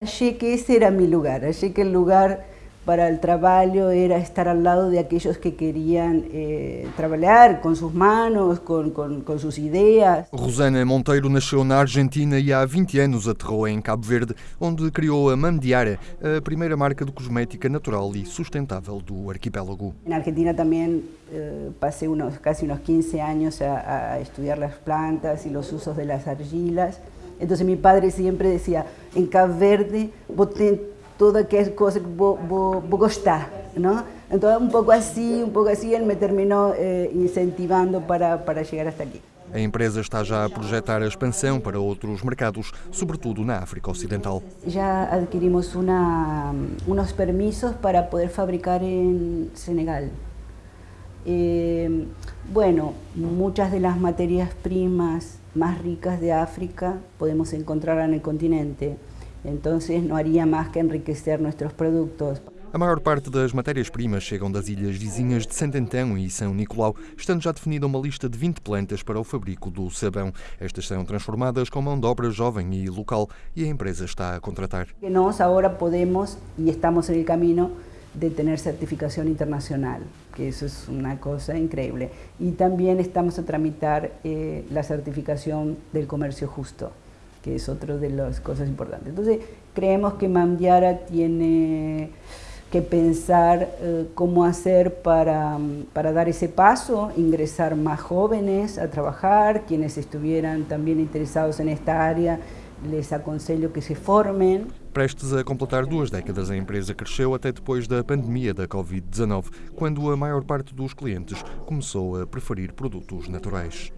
Achei que esse era meu lugar, achei que o lugar para o trabalho era estar ao lado de aqueles que queriam eh, trabalhar com suas mãos, com, suas ideias. Rosana Monteiro nasceu na Argentina e há 20 anos aterrou em Cabo Verde, onde criou a Mamdiara, a primeira marca de cosmética natural e sustentável do arquipélago. Na Argentina também eh, passei unos, quase uns 15 anos a, a estudar as plantas e os usos das argilas. Então, meu padre sempre dizia, em Cabo Verde, vos toda aquela coisa que vou, vou, vou gostar, não? Então, um pouco assim, um pouco assim, ele me terminou eh, incentivando para, para chegar até aqui. A empresa está já a projetar a expansão para outros mercados, sobretudo na África Ocidental. Já adquirimos una, unos permisos para poder fabricar en Senegal. Eh, bueno, muchas de las materias primas más ricas de África podemos encontrar en el continente. Entonces no haría más que enriquecer nuestros productos. A maior parte das matérias-primas chegam das ilhas vizinhas de Santo Antão e São Nicolau, estando já definida uma lista de 20 plantas para o fabrico do sabão. Estas são transformadas com mão de obra jovem e local e a empresa está a contratar. Nós agora podemos e estamos no caminho de ter certificação internacional, que isso é uma coisa incrível. E também estamos a tramitar eh, a certificação do comércio justo. que es otra de las cosas importantes. Entonces, creemos que Mamdiara tiene que pensar eh, cómo hacer para, para, dar ese paso, ingresar más jóvenes a trabajar, quienes estuvieran también interesados en esta área, les aconselho que se formem. Prestes a completar duas décadas, a empresa cresceu até depois da pandemia da Covid-19, quando a maior parte dos clientes começou a preferir produtos naturais.